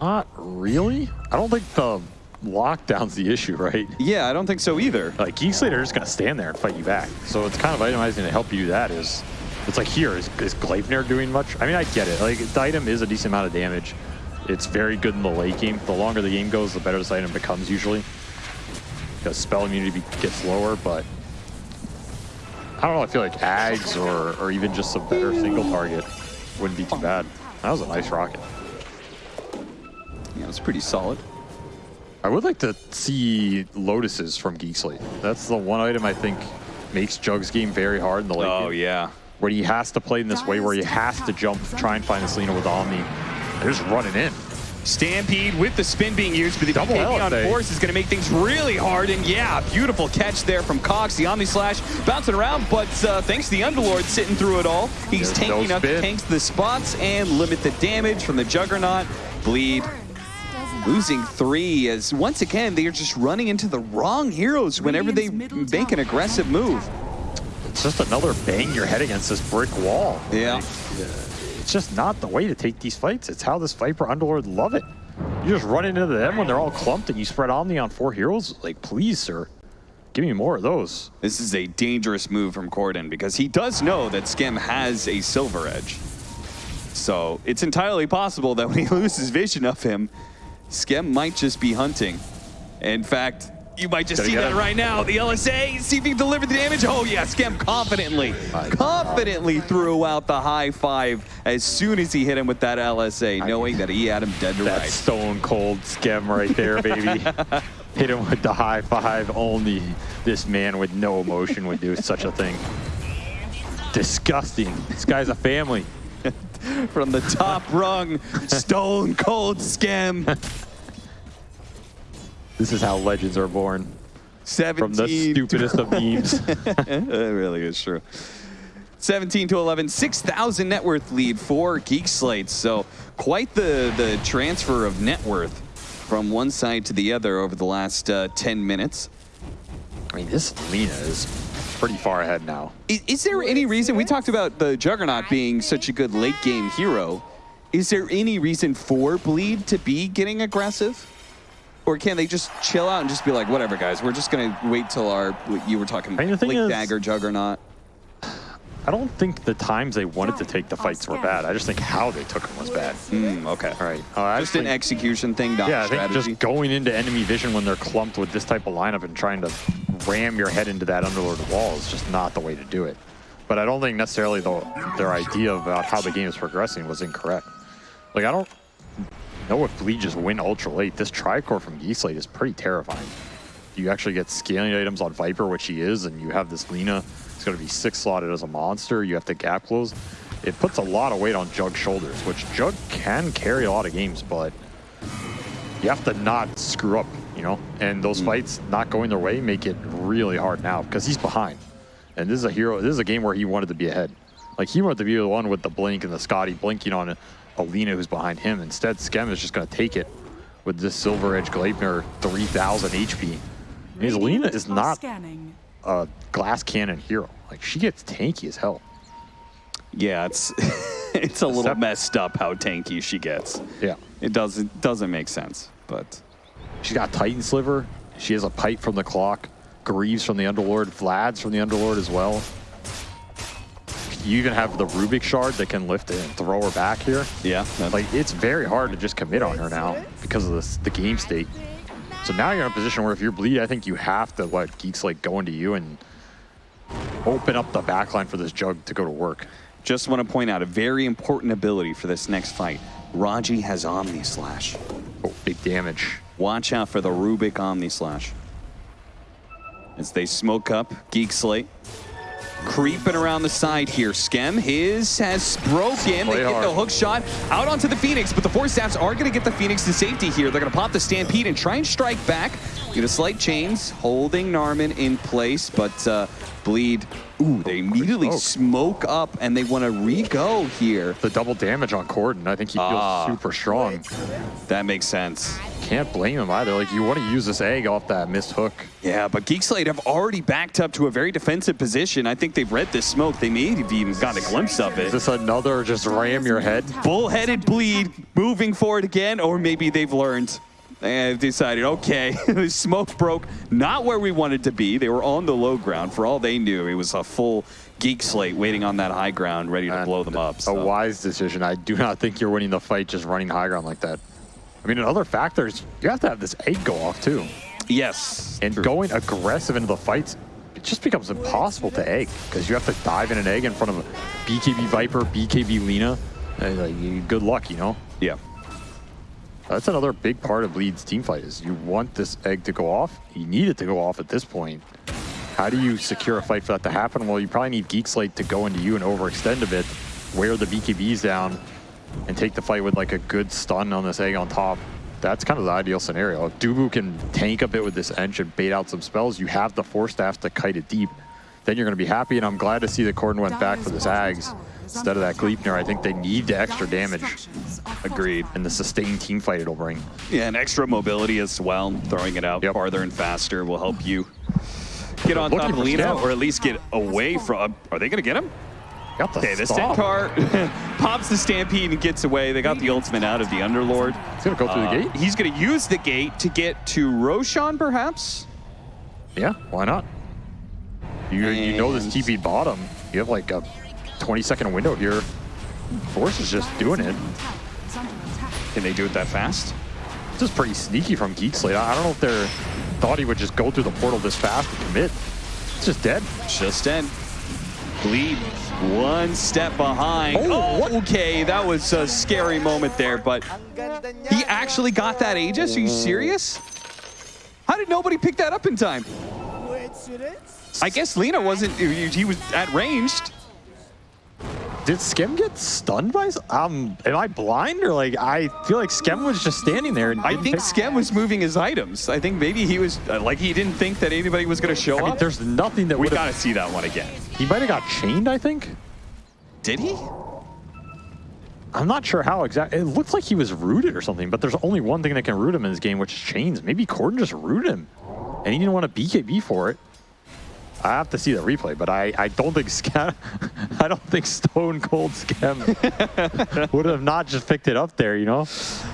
Not really. I don't think the lockdown's the issue, right? Yeah, I don't think so either. Like Geek Slater is going to stand there and fight you back. So it's kind of itemizing to help you do that. Is it's like here is is Gleipnir doing much? I mean, I get it. Like the item is a decent amount of damage. It's very good in the late game. The longer the game goes, the better this item becomes usually. Because spell immunity be- gets lower, but I don't know. I feel like Ags or or even just a better single target wouldn't be too bad. That was a nice rocket. Yeah, it's pretty solid. I would like to see Lotuses from Geek Slate. That's the one item I think makes Jug's game very hard in the late Oh game. Oh, yeah. Where he has to play in this way, where he has to jump, try and find this Lina with Omni. They're just running in. Stampede with the spin being used, but the Double BKB on force is going to make things really hard. And yeah, beautiful catch there from Cox. The Omni Slash bouncing around, but uh, thanks to the Underlord sitting through it all, he's There's no up, tanks the spots and limit the damage from the Juggernaut. Bleed losing three as once again they are just running into the wrong heroes whenever they make an aggressive move. Just another bang your head against this brick wall. Yeah. It's just not the way to take these fights. It's how this Viper Underlord love it. You just run into them when they're all clumped and you spread Omni on four heroes. Like, please, sir, give me more of those. This is a dangerous move from Corden because he does know that Skem has a silver edge. So it's entirely possible that when he loses vision of him, Skem might just be hunting. In fact, you might just Gotta see that him. right now. The LSA, see if he can deliver the damage. Oh yeah, Skem confidently, confidently threw out the high five as soon as he hit him with that LSA, knowing that he had him dead to That stone cold Skem right there, baby. Hit him with the high five. Only this man with no emotion would do such a thing. Disgusting. This guy's a family. From the top rung, stone cold Skem. This is how legends are born. 17 From the stupidest of memes. it really is true. 17 to 11, 6,000 net worth lead for Geek Slate. So quite the, the transfer of net worth from one side to the other over the last uh, 10 minutes. I mean, this Lina is pretty far ahead now. Is, is there any reason, we talked about the Juggernaut being such a good late game hero. Is there any reason for Bleed to be getting aggressive? Or can they just chill out and just be like, whatever, guys, we're just going to wait till our, you were talking I mean, Blink is- Dagger Juggernaut. I don't think the times they wanted to take the fights were bad. I just think how they took them was bad. Mm, okay. All right. Uh, Just an execution thing, not Yeah, I think just going into enemy vision when they're clumped with this type of lineup and trying to ram your head into that underlord wall is just not the way to do it. But I don't think necessarily the, their idea about how the game is progressing was incorrect. Like, I don't know if Bleed just win ultra late. This Tricore from Geek Slate is pretty terrifying. You actually get scaling items on Viper, which he is, and you have this Lina. It's going to be six slotted as a monster. You have to gap close. It puts a lot of weight on Jug's shoulders, which Jug can carry a lot of games, but you have to not screw up, you know? And those hmm. fights not going their way make it really hard now because he's behind. And this is a hero, this is a game where he wanted to be ahead. Like he wanted to be the one with the blink and the Skadi blinking on Alina who's behind him. Instead, Skem is just going to take it with this Silver Edge Gleipnir 3000 HP. Because Alina is not Scanning. a glass cannon hero. Like she gets tanky as hell. yeah, it's it's a little messed up how tanky she gets. Yeah. It doesn't doesn't make sense, but She's got Titan Sliver. She has a pipe from the clock. Greaves from the Underlord. Vlad's from the Underlord as well. You even have the Rubik Shard that can lift it and throw her back here. yeah, Like, it's very hard to just commit on her now because of this, the game state. So now you're in a position where if you're bleed, I think you have to let Geek Slate go into you and open up the backline for this jug to go to work. just want to point out a very important ability for this next fight. Raji has Omni Slash. Oh, big damage. Watch out for the Rubik Omni Slash. As they smoke up Geek Slate. Creeping around the side here. Skem, his has broken. They Play get the hook shot out onto the Phoenix, but the force staffs are going to get the Phoenix to safety here. They're going to pop the Stampede and try and strike back. Get a slight chains, holding Narman in place, but uh, Bleed. Ooh, they immediately smoke. smoke up and they want to re-go here. The double damage on Corden, I think he feels Ah. super strong. That makes sense. Can't blame him either. Like, you want to use this egg off that missed hook. Yeah, but Geek Slate have already backed up to a very defensive position. I think they've read this smoke. They may have even got a glimpse of Is it. this another just ram your head? Bullheaded bleed, moving forward again, or maybe they've learned. They've decided, okay, the smoke broke not where we wanted to be. They were on the low ground. For all they knew, it was a full Geek Slate waiting on that high ground, ready to blow them up. A wise decision. I do not think you're winning the fight just running high ground like that. I mean, another factor is you have to have this egg go off too. Yes. And true. going aggressive into the fights, it just becomes impossible to egg because you have to dive in an egg in front of a BKB Viper, BKB Lina. And, like, good luck, you know? Yeah. That's another big part of Bleed's team fight is you want this egg to go off. You need it to go off at this point. How do you secure a fight for that to happen? Well, you probably need Geek Slate to go into you and overextend a bit, wear the BKBs down, and take the fight with like a good stun on this egg on top, that's kind of the ideal scenario. If Dubu can tank a bit with this Ench and bait out some spells, you have the Force Staff to kite it deep. Then you're going to be happy, and I'm glad to see that Corden went back for this Ags instead of that Gleipnir. I think they need the extra damage Agreed. and the sustained team fight it'll bring. Yeah, and extra mobility as well. Throwing it out Yep. farther and faster will help you get on top of Lina, or at least get away from. Are they going to get him? Got the Okay, the. Centaur pops the Stampede and gets away. They got the ultimate out of the Underlord. He's going to go through Uh, the gate. He's going to use the gate to get to Roshan, perhaps? Yeah, why not? You, you know this And- TP bottom. You have like a 20 second window here. Force is just doing it. Can they do it that fast? This is pretty sneaky from Geek Slate. I I don't know if they thought he would just go through the portal this fast and commit. It's just dead. Just dead. Bleed one step behind. Oh, what? okay, that was a scary moment there, but he actually got that Aegis? Are you serious? How did nobody pick that up in time? I guess Lina wasn't, he was at ranged. Did Skem get stunned by? Um, am I blind or like I feel like Skem was just standing there and I think Skem was moving his items. I think maybe he was, uh, like he didn't think that anybody was going to show I mean, up. there's nothing that We got to see that one again. He might have got chained. I think. Did he? I'm not sure how exactly. It looks like he was rooted or something, but there's only one thing that can root him in this game, which is chains. Maybe Corden just rooted him, and he didn't want to BKB for it. I have to see the replay, but I, I don't think Skem, I don't think Stone Cold Skem would have not just picked it up there, you know?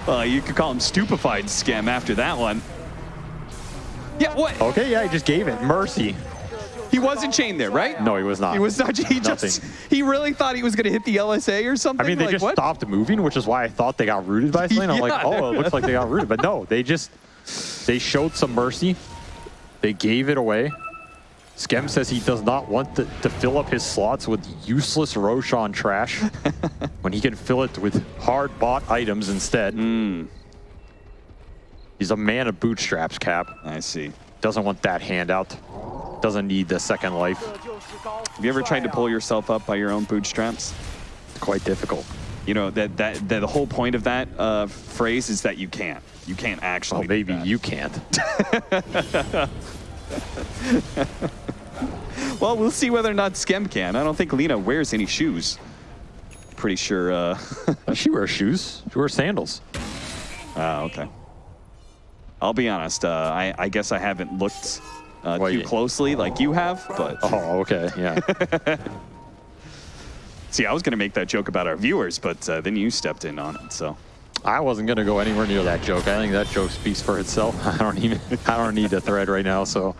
Uh, you could call him stupefied Skem after that one. Yeah, what? Okay, yeah, he just gave it. Mercy. He wasn't chained there, right? No, he was not. He was not. He just. He really thought he was going to hit the LSA or something. I mean, they like, just what? stopped moving, which is why I thought they got rooted by Slane. I'm like, Yeah. oh, it looks like they got rooted. But no, they just, they showed some mercy. They gave it away. Skem says he does not want to, to fill up his slots with useless Roshan trash when he can fill it with hard bought items instead. Hmm. He's a man of bootstraps, Cap. I see. Doesn't want that handout. Doesn't need the second life. Have you ever tried to pull yourself up by your own bootstraps? It's quite difficult. You know that that, that the whole point of that uh, phrase is that you can't. You can't actually. Well, do maybe you can't. Well, we'll see whether or not Skem can. I don't think Lina wears any shoes. Pretty sure. Uh, she wears shoes. She wears sandals. Ah, okay. I'll be honest. Uh, I, I guess I haven't looked uh, Well, too closely like you have, but Oh, okay. Yeah. see, I was going to make that joke about our viewers, but uh, then you stepped in on it. So I wasn't gonna go anywhere near that joke. I think that joke speaks for itself. I don't even. I don't need a thread right now. So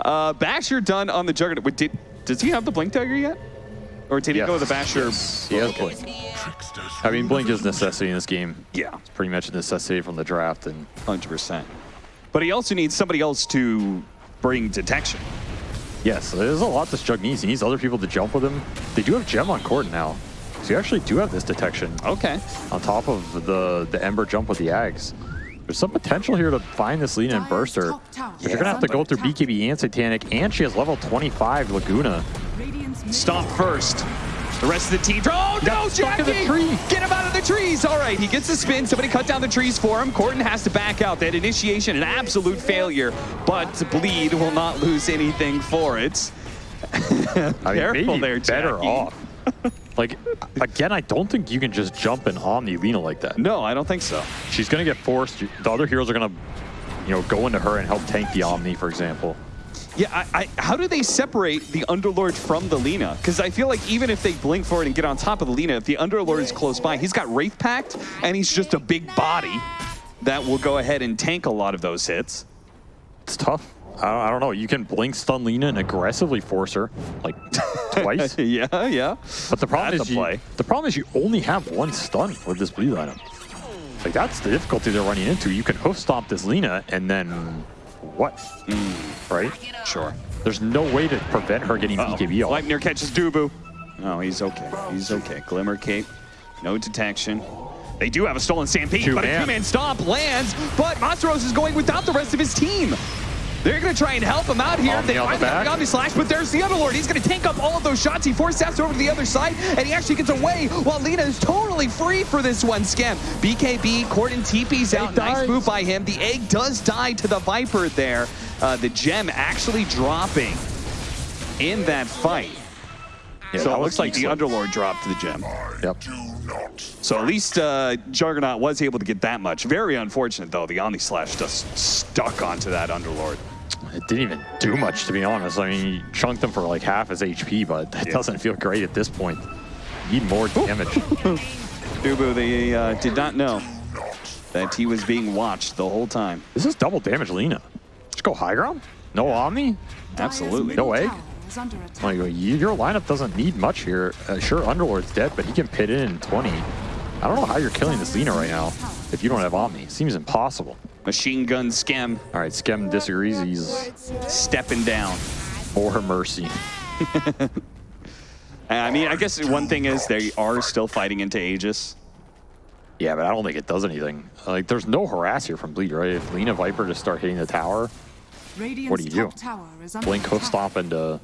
uh, Basher done on the Juggernaut. Wait, Did does he have the Blink Dagger yet? Or did he Yes. go with the Basher? he has blink. I mean, blink is necessity in this game. Yeah, It's pretty much a necessity from the draft. And hundred percent. But he also needs somebody else to bring detection. yes, there's a lot this Jug needs. He needs other people to jump with him. They do have Gem on court now, so you actually do have this detection Okay. on top of the the Ember jump with the Ags. There's some potential here to find this lead and burster. But you're gonna have to go through BKB and Satanic, and she has level 25 Laguna. Stomp first. The rest of the team. Oh no, got stuck in the Jackie! tree. Get him out of the trees. All right, he gets the spin. Somebody cut down the trees for him. Corden has to back out. That initiation, an absolute failure. But Bleed will not lose anything for it. I mean, Careful maybe there, better off. like, again, I don't think you can just jump and Omni Lina like that. No, I don't think so. She's going to get forced. The other heroes are going to, you know, go into her and help tank the Omni, for example. Yeah, I, I, how do they separate the Underlord from the Lina? Because I feel like even if they blink forward and get on top of the Lina, if the Underlord is close by, he's got Wraith Pact, and he's just a big body that will go ahead and tank a lot of those hits. It's tough. I don't, I don't know. You can blink stun Lina and aggressively force her, like, twice. yeah, yeah. But the problem That's is you, play. the problem is you only have one stun with this bleed item. Like that's the difficulty they're running into. You can hoof stomp this Lina and then what? Hmm. Right? Sure. There's no way to prevent her getting. BKB off. Gleipnir catches Dubu. No, he's okay. He's okay. Glimmer Cape, no detection. They do have a stolen stampede, but a Two-man. stomp lands, but Monstros is going without the rest of his team. They're going to try and help him out here. Omni they on the finally have back. the Omni Slash, but there's the Underlord. He's going to tank up all of those shots. He force steps over to the other side, and he actually gets away while Lina is totally free for this one Skem. BKB, Corden TP's out. Nice dies. move by him. The egg does die to the Viper there. Uh, the gem actually dropping in that fight. Yeah, so that it looks like the Underlord dropped the gem. Yep. Do not. So at least uh, Juggernaut was able to get that much. Very unfortunate, though. The Omni Slash just stuck onto that Underlord. It didn't even do much, to be honest. I mean, you chunked him for like half his HP, but that Yeah. doesn't feel great at this point. Need more damage. Dubu, they uh, did not know that he was being watched the whole time. this is double damage, Lina. Just go high ground? No Omni? Absolutely. No egg? Is under attack. Like, you- your lineup doesn't need much here. Uh, sure, Underlord's dead, but he can pit in in 20. I don't know how you're killing this Lina right now if you don't have Omni. Seems impossible. Machine gun Skem All right, Skem disagrees. He's stepping down. for her mercy. I mean, I guess one thing is they are still fighting into Aegis. Yeah, but I don't think it does anything. Like, there's no harass here from Bleed, right? If Lina Viper just start hitting the tower, Radiant's What do you do? top tower is under blink hoof attack. stomp into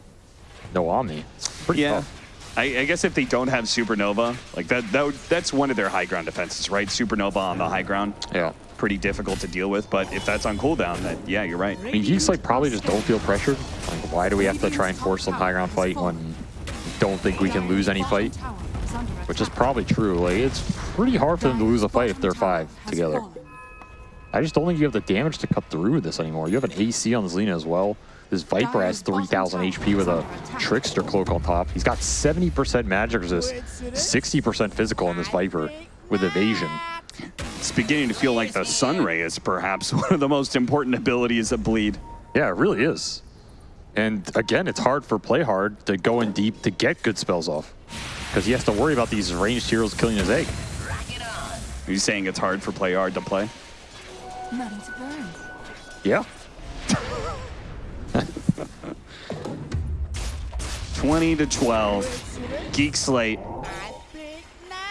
no Omni. It's pretty Yeah. tough. I, I guess if they don't have Supernova, like that, that would, that's one of their high ground defenses, right? Supernova on the high ground, Yeah. pretty difficult to deal with. But if that's on cooldown, then yeah, you're right. I mean, Geek Slate probably just don't feel pressured. Like, why do we have to try and force some high ground fight when we don't think we can lose any fight? Tower is under Which is probably true. Like, it's pretty hard for them to lose a fight if they're five together. I just don't think you have the damage to cut through this anymore. You have an AC on this as well. This Viper has 3,000 HP with a Trickster cloak on top. He's got 70% magic resist, 60% physical on this Viper with evasion. It's beginning to feel like the Sunray is perhaps one of the most important abilities of Bleed. Yeah, it really is. And again, it's hard for Play Hard to go in deep to get good spells off. Because he has to worry about these ranged heroes killing his egg. Are you saying it's hard for play hard to play? Ready to burn. Yeah. 20 to 12. Geek Slate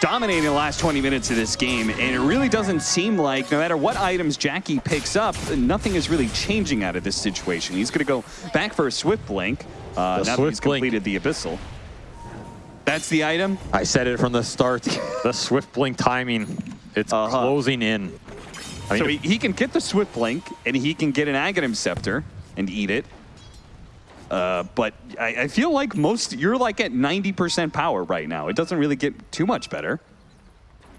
dominating the last 20 minutes of this game, and it really doesn't seem like no matter what items Jackie picks up, nothing is really changing out of this situation. He's going to go back for a Swift Blink uh, now that Swift he's Blink. completed the Abyssal. That's the item. I said it from the start. the Swift Blink timing, it's Uh-huh. closing in. I mean, So he, he can get the Swift Blink, and he can get an Aghanim Scepter and eat it. Uh, but I, I feel like most, you're like at 90% power right now. It doesn't really get too much better.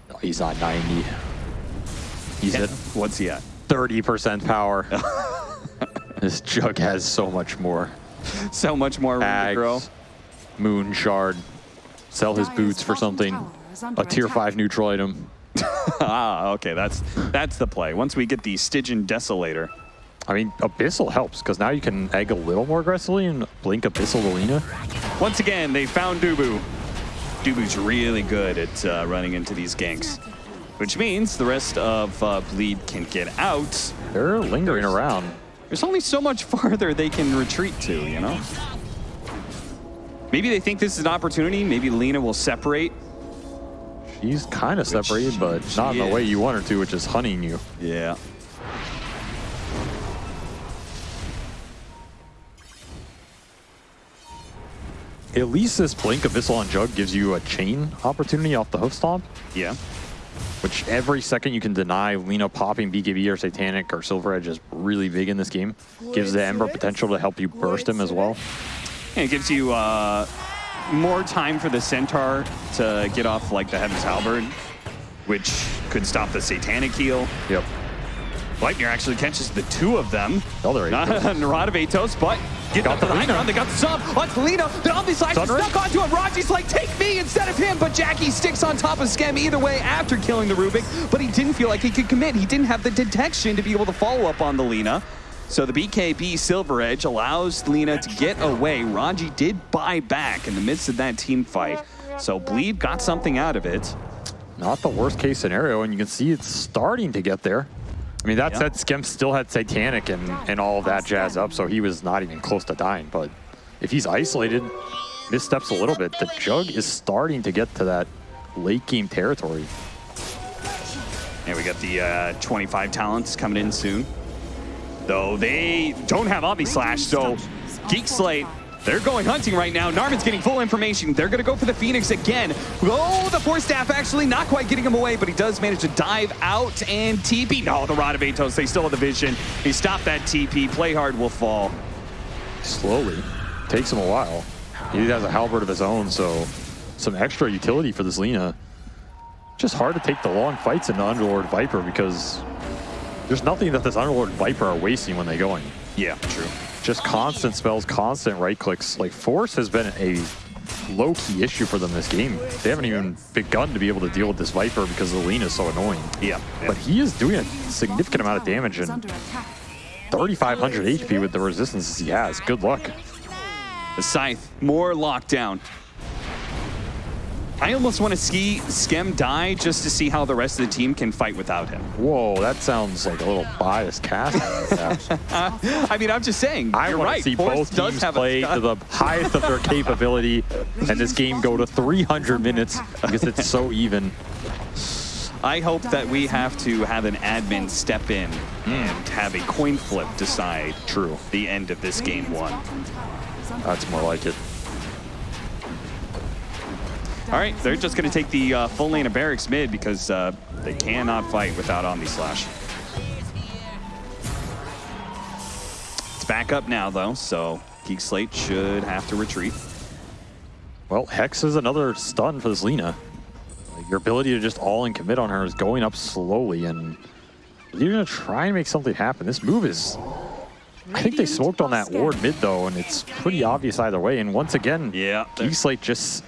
no, he's not 90. He's at What's he at? 30% power. this jug has so much more. So much more room to grow. Moon Shard, sell his boots for something. tower is under A tier attack. 5 neutral item. Ah, okay, that's that's the play. Once we get the Stygian Desolator. I mean, Abyssal helps because now you can egg a little more aggressively and blink Abyssal to Lina. Once again, they found Dubu. Dubu's really good at uh, running into these ganks, which means the rest of uh, Bleed can get out. They're lingering around. There's only so much farther they can retreat to, you know? Maybe they think this is an opportunity. Maybe Lina will separate. She's kind of separated, but not in the way you want her to, which is hunting you. Yeah. At least this Blink Abyssal on Jug gives you a chain opportunity off the hoof stomp, Yeah. which every second you can deny Lina popping BKB or Satanic or Silver Edge is really big in this game. Gives the Ember potential to help you burst him as well. And it gives you uh, more time for the Centaur to get off like the Heaven's Halberd, which could stop the Satanic heal. Yep. Lightner actually catches the two of them. Oh, there he Not goes. Naradavetos, but get Got up to the the high ground. They got the sub on Lina. The Omni Slash is Sunray? stuck onto him. Raji's like, take me instead of him. But Jackie sticks on top of Skem either way after killing the Rubik. But he didn't feel like he could commit. He didn't have the detection to be able to follow up on the Lina. So the BKB Silver Edge allows Lina to get away. Raji did buy back in the midst of that team fight. So Bleed got something out of it. Not the worst case scenario, and you can see it's starting to get there. I mean, that Yeah. said, Skem still had Satanic and, and all of that jazz up, so he was not even close to dying. But if he's isolated, missteps a little bit, the Jug is starting to get to that late game territory. And we got the uh, 25 talents coming in soon. though they don't have Omni Slash, so Geek Slate, they're going hunting right now. Narman's getting full information. They're going to go for the Phoenix again. Oh, the Force Staff actually not quite getting him away, but he does manage to dive out and TP. No, the Rod of Atos, they still have the vision. He stopped that TP. Play hard will fall. Slowly. Takes him a while. He has a halberd of his own, so some extra utility for this Lina. Just hard to take the long fights in the Underlord Viper because there's nothing that this Underlord Viper are wasting when they go in. Yeah, true. Just constant spells, constant right clicks. Like Force has been a low-key issue for them this game. They haven't even begun to be able to deal with this Viper because the Lina is so annoying. Yeah. But he is doing a significant amount of damage and 3,500 HP with the resistances he has. Good luck. The Scythe, more lockdown. I almost want to see Skem die just to see how the rest of the team can fight without him. Whoa, that sounds like a little biased cast. I mean, I'm just saying. I want right. to see Force both teams play to the highest of their capability and this game go to 300 minutes because it's so even. I hope that we have to have an admin step in and have a coin flip decide True. the end of this game one. That's more like it. All right, they're just going to take the uh, full lane of barracks mid because uh, they cannot fight without Omni Slash. It's back up now, though, so Geek Slate should have to retreat. Well, Hex is another stun for this Lina. Your ability to just all in commit on her is going up slowly, and you're going to try and make something happen. This move is... I think they smoked on that ward mid, though, and it's pretty obvious either way. And once again, Yeah. Geek Slate just...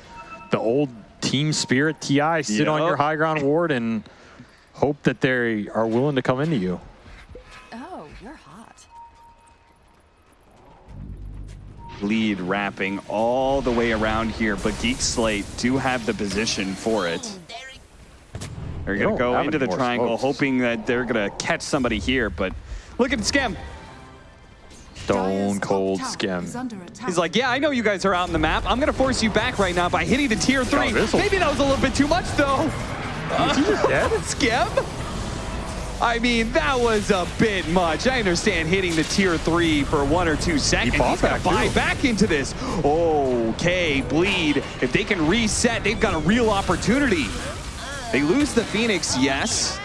The old team spirit TI, sit on your high ground ward and hope that they are willing to come into you. Oh, you're hot. Lead wrapping all the way around here, but Geek Slate do have the position for it. They're going to go into the triangle, smokes. hoping that they're going to catch somebody here, but look at Skem. Stone cold Skem. He's like, yeah, I know you guys are out in the map. I'm going to force you back right now by hitting the tier three. this will- Maybe that was a little bit too much, though. Is he just dead? Skem? I mean, that was a bit much. I understand hitting the tier three for one or two seconds. fought He's gonna back, buy too. back into this. Okay, bleed. If they can reset, they've got a real opportunity. They lose the Phoenix, yes.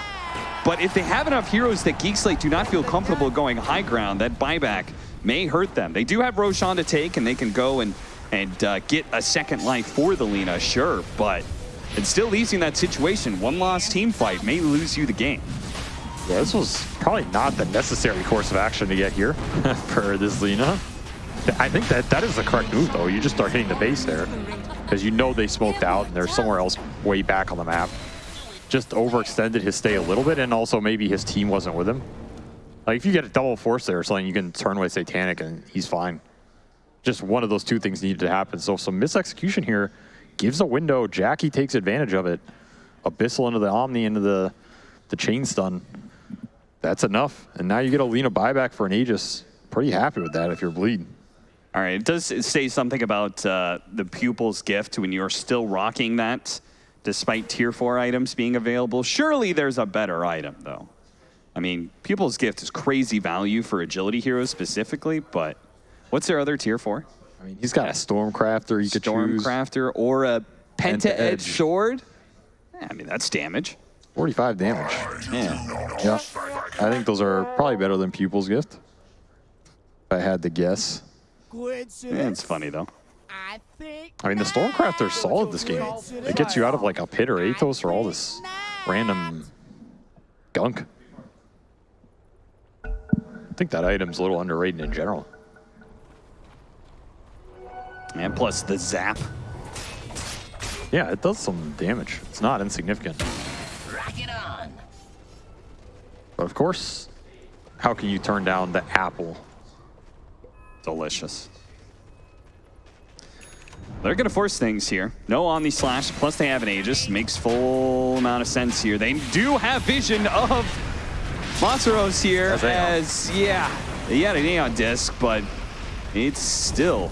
But if they have enough heroes that Geek Slate do not feel comfortable going high ground, that buyback may hurt them. They do have Roshan to take, and they can go and, and uh, get a second life for the Lina, sure, but it still leaves in that situation. One lost team fight may lose you the game. Yeah, this was probably not the necessary course of action to get here for this Lina. I think that that is the correct move, though. You just start hitting the base there because you know they smoked out and they're somewhere else way back on the map. Just overextended his stay a little bit, and also maybe his team wasn't with him. Like, if you get a double force there or something, you can turn away Satanic and he's fine. Just one of those two things needed to happen. So some misexecution here gives a window. Jackie takes advantage of it. Abyssal into the Omni, into the, the chain stun. That's enough. And now you get a Lina buyback for an Aegis. Pretty happy with that if you're bleeding. All right, it does say something about uh, the pupil's gift when you're still rocking that, despite tier four items being available. Surely there's a better item, though. I mean, pupil's gift is crazy value for agility heroes specifically, but what's their other tier four? I mean, he's got a Stormcrafter you could choose. Stormcrafter or a Penta Penta Edge Edge. sword? Yeah, I mean, that's damage. 45 damage. Yeah. Yeah. I think those are probably better than Pupil's Gift. If I had to guess. yeah it's funny, though. I think I mean, the Stormcrafter's solid this game. It gets you out of like a pit or Atos or all this random gunk. I think that item's a little underrated in general. And plus the zap. Yeah, it does some damage. It's not insignificant. rock it on. But of course, how can you turn down the apple? Delicious. They're going to force things here. No Omni Slash, plus they have an Aegis. Makes full amount of sense here. They do have vision of Monsteros here As as, yeah, he had an Aeon disc, but it's still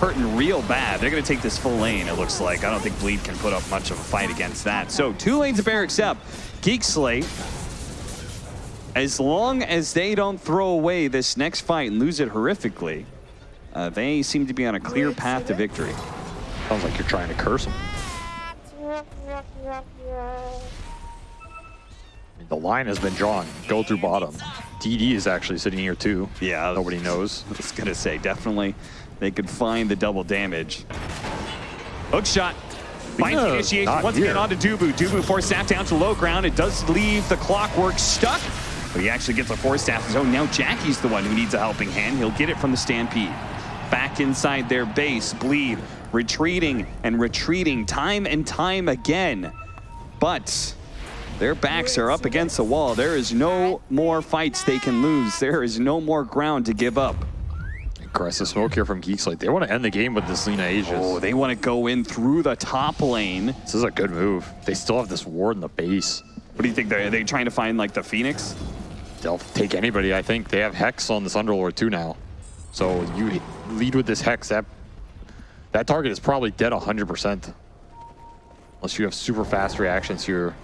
hurting real bad. They're going to take this full lane, it looks like. I don't think Bleed can put up much of a fight against that. So two lanes of barracks up. Geek Slate as long as they don't throw away this next fight and lose it horrifically, uh, they seem to be on a clear path to victory. Sounds like you're trying to curse him. The line has been drawn. Go through bottom. DD is actually sitting here too. Yeah. Nobody knows. I was gonna say, definitely they could find the double damage. Hook shot. Finds Yeah, initiation once here. again onto Dubu. Dubu force staff down to low ground. It does leave the clockwork stuck, but he actually gets a force staff zone. Now Jackie's the one who needs a helping hand. He'll get it from the Stampede. Back inside their base, Bleed retreating and retreating time and time again. But their backs are up against the wall. There is no more fights they can lose. There is no more ground to give up. Aggressive smoke here from Geeks. Like they want to end the game with this Lina Aegis. Oh, they want to go in through the top lane. This is a good move. They still have this ward in the base. What do you think? They're, are they trying to find like the Phoenix? They'll take anybody. I think they have Hex on this Underlord too now. So you lead with this Hex. That that target is probably dead 100%. Unless you have super fast reactions here.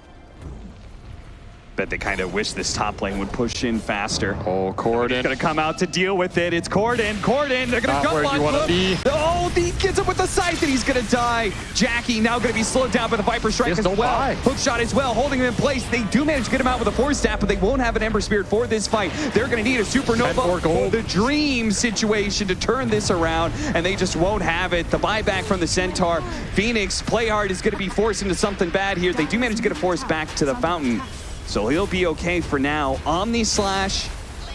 Bet they kind of wish this top lane would push in faster. Oh, He's Corden. gonna come out to deal with it. It's Corden. Corden. They're gonna Not jump where on him. be. Oh, he gets him with the scythe and he's gonna die. Jackie now gonna be slowed down by the Viper Strike Just as well. die. Hook shot as well, holding him in place. They do manage to get him out with a force staff, but they won't have an Ember Spirit for this fight. They're gonna need a supernova gold. the dream situation to turn this around, and they just won't have it. The buyback from the Centaur. Phoenix, play hard, is going to be forced into something bad here. They do manage to get a force back to the fountain, so he'll be okay for now. Omni Slash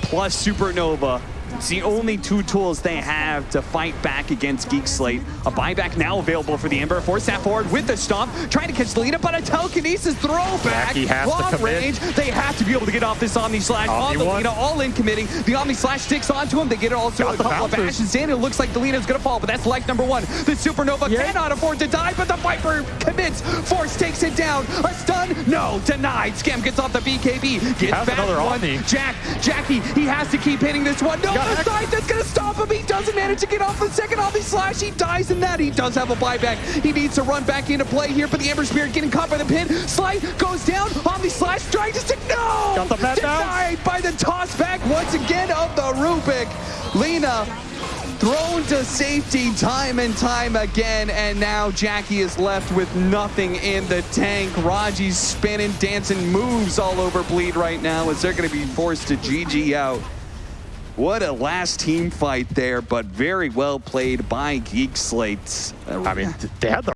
plus Supernova. It's the only two tools they have to fight back against Geek Slate. A buyback now available for the Ember. Force that forward with the stomp, trying to catch Lina, but a telekinesis throwback. Jackie has Long commit. range. They have to be able to get off this Omni Slash on the one. Lina, all in committing. The Omni Slash sticks onto him. They get it also Got a the couple of bouncers. bashes in. It looks like the Lina's gonna fall, but that's life number one. The Supernova Yeah. cannot afford to die, but the Viper commits. Force takes it down. A stun? No, denied. Skem gets off the BKB. Gets back another one. Omni. Jack, Jackie, he has to keep hitting this one. No, Got the side that's gonna stop him. He doesn't manage to get off the second Omni Slash. He dies in that. He does have a buyback. He needs to run back into play here, but the Ember Spirit getting caught by the pin. Slide goes down. Omni Slash trying to stick. No! Got the pet down. By the toss back once again of the Rubik. Lina thrown to safety time and time again, and now Jackie is left with nothing in the tank. Raji's spinning, dancing moves all over Bleed right now as they're going to be forced to GG out. What a last team fight there, but very well played by Geek Slate. I mean, they had the